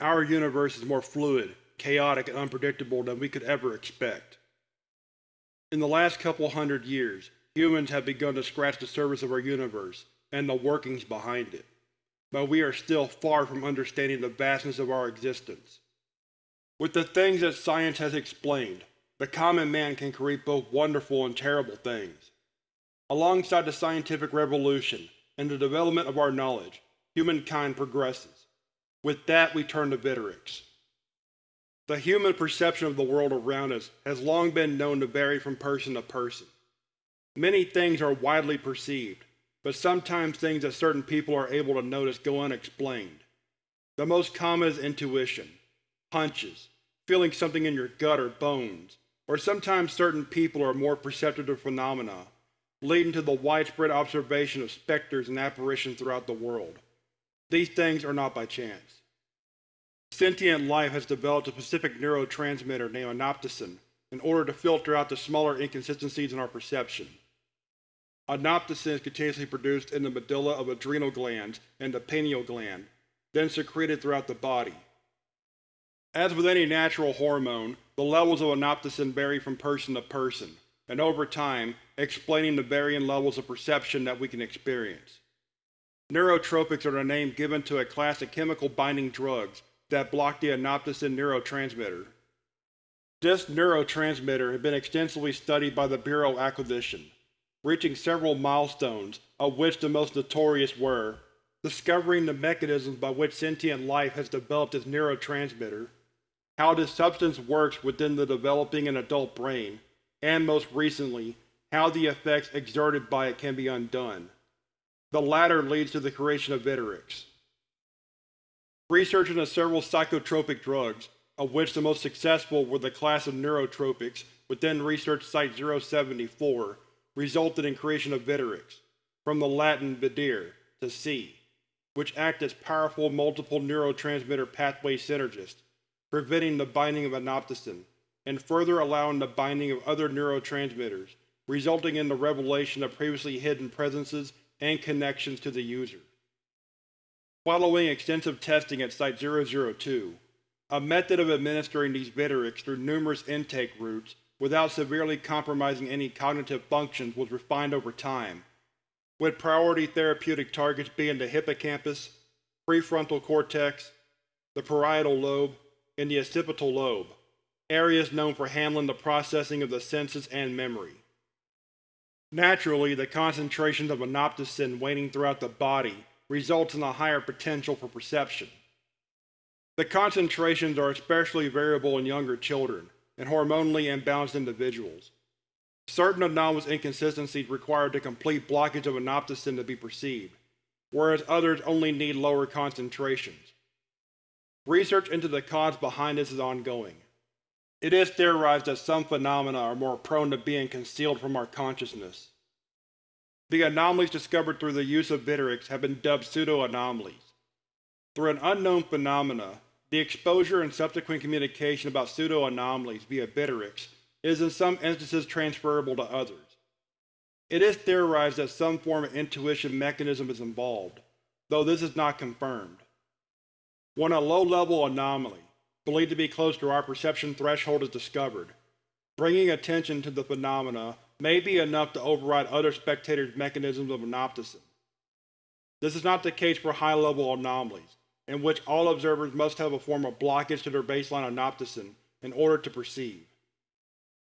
Our universe is more fluid, chaotic, and unpredictable than we could ever expect. In the last couple hundred years, humans have begun to scratch the surface of our universe and the workings behind it, but we are still far from understanding the vastness of our existence. With the things that science has explained, the common man can create both wonderful and terrible things. Alongside the scientific revolution and the development of our knowledge, humankind progresses. With that we turn to Vitterix. The human perception of the world around us has long been known to vary from person to person. Many things are widely perceived, but sometimes things that certain people are able to notice go unexplained. The most common is intuition, hunches, feeling something in your gut or bones, or sometimes certain people are more perceptive to phenomena, leading to the widespread observation of specters and apparitions throughout the world. These things are not by chance. Sentient life has developed a specific neurotransmitter named anoptocin in order to filter out the smaller inconsistencies in our perception. Anoptocin is continuously produced in the medulla of adrenal glands and the pineal gland, then secreted throughout the body. As with any natural hormone, the levels of anoptocin vary from person to person, and over time, explaining the varying levels of perception that we can experience. Neurotropics are the name given to a class of chemical binding drugs that block the anoptocin neurotransmitter. This neurotransmitter has been extensively studied by the Bureau of Acquisition, reaching several milestones, of which the most notorious were discovering the mechanisms by which sentient life has developed its neurotransmitter, how this substance works within the developing and adult brain, and most recently, how the effects exerted by it can be undone. The latter leads to the creation of Vitterix. Research into several psychotropic drugs, of which the most successful were the class of neurotropics within Research Site-074, resulted in creation of Vitterix, from the Latin videre, to see, which act as powerful multiple neurotransmitter pathway synergists preventing the binding of anoptocin, and further allowing the binding of other neurotransmitters, resulting in the revelation of previously hidden presences and connections to the user. Following extensive testing at Site-002, a method of administering these Vitterix through numerous intake routes without severely compromising any cognitive functions was refined over time, with priority therapeutic targets being the hippocampus, prefrontal cortex, the parietal lobe, and the occipital lobe, areas known for handling the processing of the senses and memory. Naturally, the concentrations of anoptocin waning throughout the body results in a higher potential for perception. The concentrations are especially variable in younger children and hormonally imbalanced individuals. Certain anomalous inconsistencies require the complete blockage of anoptocin to be perceived, whereas others only need lower concentrations. Research into the cause behind this is ongoing. It is theorized that some phenomena are more prone to being concealed from our consciousness. The anomalies discovered through the use of Vitterix have been dubbed pseudo-anomalies. Through an unknown phenomena, the exposure and subsequent communication about pseudo-anomalies via Vitterix is in some instances transferable to others. It is theorized that some form of intuition mechanism is involved, though this is not confirmed. When a low-level anomaly, believed to be close to our perception threshold is discovered, bringing attention to the phenomena may be enough to override other spectators' mechanisms of anoptocin. This is not the case for high-level anomalies, in which all observers must have a form of blockage to their baseline anoptocin in order to perceive.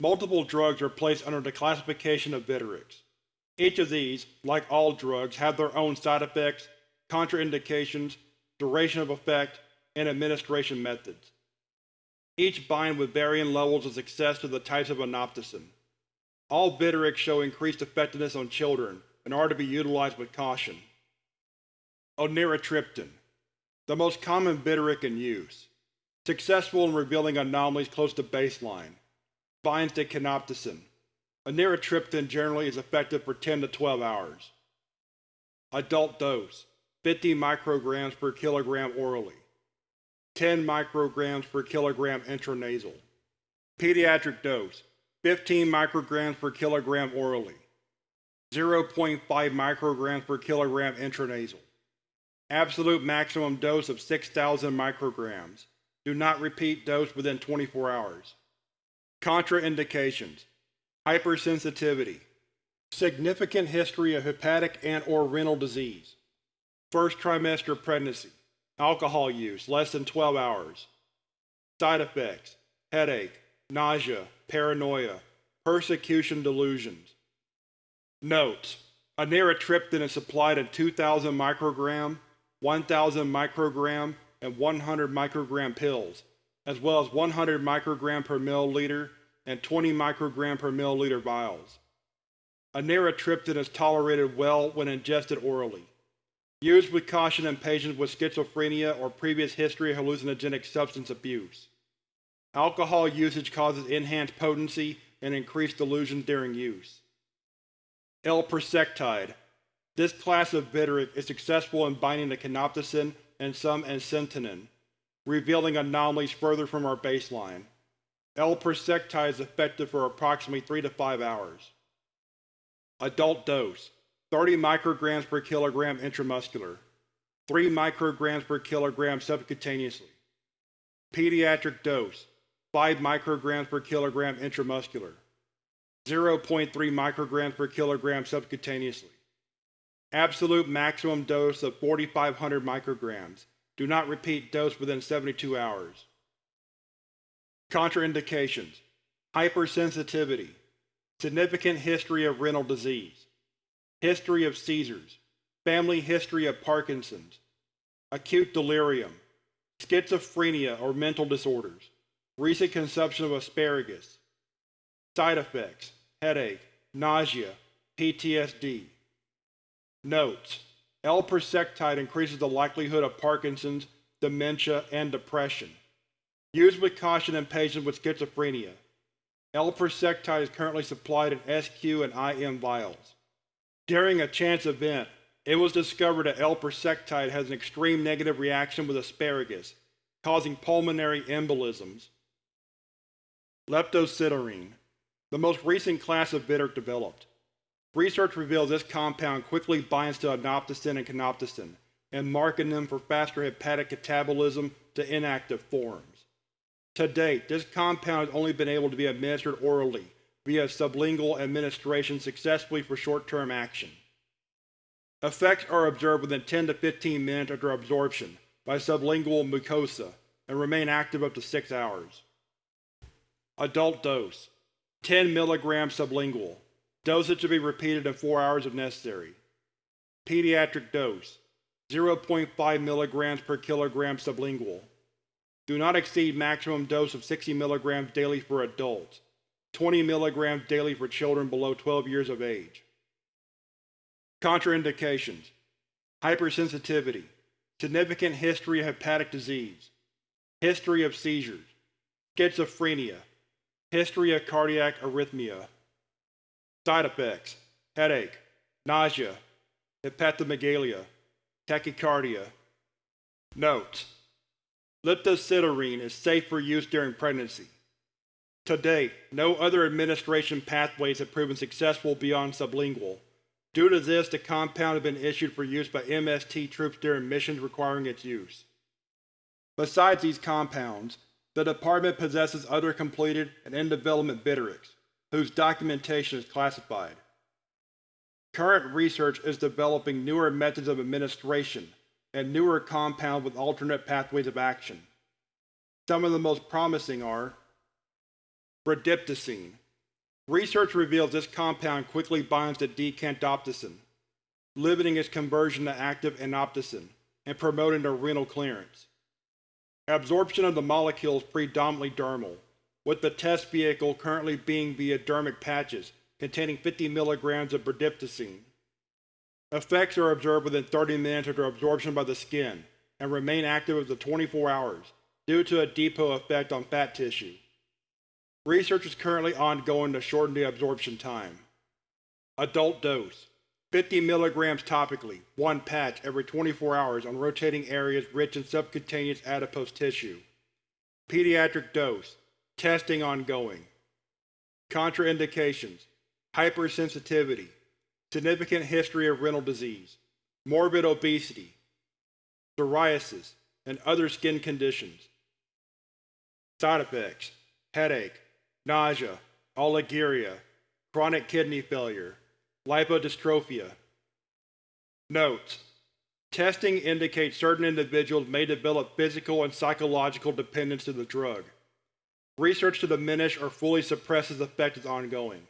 Multiple drugs are placed under the classification of Vitterix. Each of these, like all drugs, have their own side effects, contraindications, duration of effect, and administration methods. Each bind with varying levels of success to the types of anoptocin. All Vitterix show increased effectiveness on children and are to be utilized with caution. Oniratriptan, the most common Vitteric in use. Successful in revealing anomalies close to baseline. Binds to canoptocin. Oniratriptan generally is effective for 10 to 12 hours. Adult dose 50 micrograms per kilogram orally, 10 micrograms per kilogram intranasal. Pediatric dose 15 micrograms per kilogram orally, 0.5 micrograms per kilogram intranasal. Absolute maximum dose of 6,000 micrograms. Do not repeat dose within 24 hours. Contraindications Hypersensitivity Significant history of hepatic and or renal disease. First trimester pregnancy. Alcohol use less than 12 hours. Side effects Headache, nausea, paranoia, persecution delusions. Notes: Anaretriptan is supplied in 2000 microgram, 1000 microgram, and 100 microgram pills, as well as 100 microgram per milliliter and 20 microgram per milliliter vials. Anaretriptan is tolerated well when ingested orally. Used with caution in patients with schizophrenia or previous history of hallucinogenic substance abuse. Alcohol usage causes enhanced potency and increased delusions during use. L-persectide. This class of Viteric is successful in binding to canopticin and some ensentinin, revealing anomalies further from our baseline. L-persectide is effective for approximately 3 to 5 hours. Adult dose 30 micrograms per kilogram intramuscular, 3 micrograms per kilogram subcutaneously. Pediatric dose 5 micrograms per kilogram intramuscular, 0.3 micrograms per kilogram subcutaneously. Absolute maximum dose of 4500 micrograms. Do not repeat dose within 72 hours. Contraindications Hypersensitivity Significant history of renal disease History of seizures Family history of Parkinson's Acute delirium Schizophrenia or mental disorders Recent consumption of asparagus Side effects Headache, nausea, PTSD Notes: L-persectide increases the likelihood of Parkinson's, dementia, and depression. Used with caution in patients with schizophrenia. L-persectide is currently supplied in SQ and IM vials. During a chance event, it was discovered that L-persectide has an extreme negative reaction with asparagus, causing pulmonary embolisms. Leptosiderine, the most recent class of bitter developed. Research reveals this compound quickly binds to anoptocin and canopticin, and marking them for faster hepatic catabolism to inactive forms. To date, this compound has only been able to be administered orally via sublingual administration successfully for short-term action. Effects are observed within 10 to 15 minutes after absorption by sublingual mucosa and remain active up to 6 hours. Adult dose 10 mg sublingual. Dosage to be repeated in 4 hours if necessary. Pediatric dose 0.5 mg per kilogram sublingual. Do not exceed maximum dose of 60 mg daily for adults, 20 mg daily for children below 12 years of age. Contraindications Hypersensitivity Significant history of hepatic disease History of seizures Schizophrenia History of cardiac arrhythmia Side effects Headache, nausea, hepatomegalia, tachycardia. Notes: Leptosiderine is safe for use during pregnancy. To date, no other administration pathways have proven successful beyond sublingual. Due to this, the compound has been issued for use by MST troops during missions requiring its use. Besides these compounds, the Department possesses other completed and in-development Viterics, whose documentation is classified. Current research is developing newer methods of administration and newer compounds with alternate pathways of action. Some of the most promising are Bradiptocine. Research reveals this compound quickly binds to decantopticin, limiting its conversion to active anoptocin and promoting the renal clearance. Absorption of the molecule is predominantly dermal, with the test vehicle currently being via dermic patches containing 50 mg of bradiptocine. Effects are observed within 30 minutes after absorption by the skin and remain active up to 24 hours due to a depot effect on fat tissue. Research is currently ongoing to shorten the absorption time. Adult dose 50 mg topically, one patch every 24 hours on rotating areas rich in subcutaneous adipose tissue. Pediatric dose Testing ongoing. Contraindications Hypersensitivity Significant history of renal disease Morbid obesity psoriasis, and other skin conditions. Side effects headache, nausea, oliguria, chronic kidney failure, lipodystrophia. Notes: Testing indicates certain individuals may develop physical and psychological dependence to the drug. Research to diminish or fully suppress its effect is ongoing.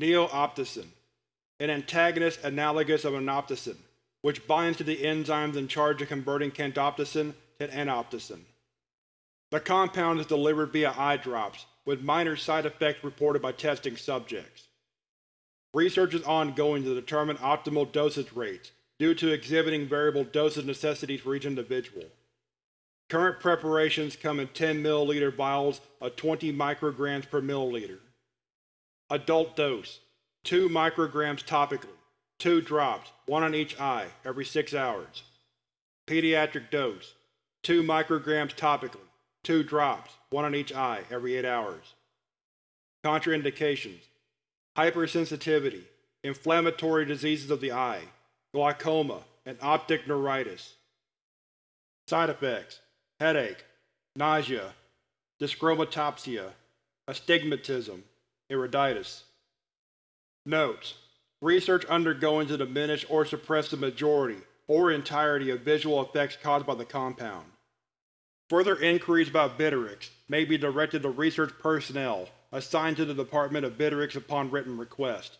Neoptosin, an antagonist analogous of anoptosin, which binds to the enzymes in charge of converting candoptosin to anoptosin. The compound is delivered via eye drops, with minor side effects reported by testing subjects. Research is ongoing to determine optimal dosage rates, due to exhibiting variable dosage necessities for each individual. Current preparations come in 10 ml vials of 20 micrograms per milliliter. Adult dose 2 micrograms topically, 2 drops, 1 on each eye, every 6 hours. Pediatric dose 2 micrograms topically, 2 drops, 1 on each eye, every 8 hours. Contraindications Hypersensitivity, inflammatory diseases of the eye, glaucoma, and optic neuritis. Side effects headache, nausea, dyschromatopsia, astigmatism, iriditis. Notes: Research undergoing to diminish or suppress the majority or entirety of visual effects caused by the compound. Further inquiries about Vitterix may be directed to research personnel assigned to the Department of Vitterix upon written request.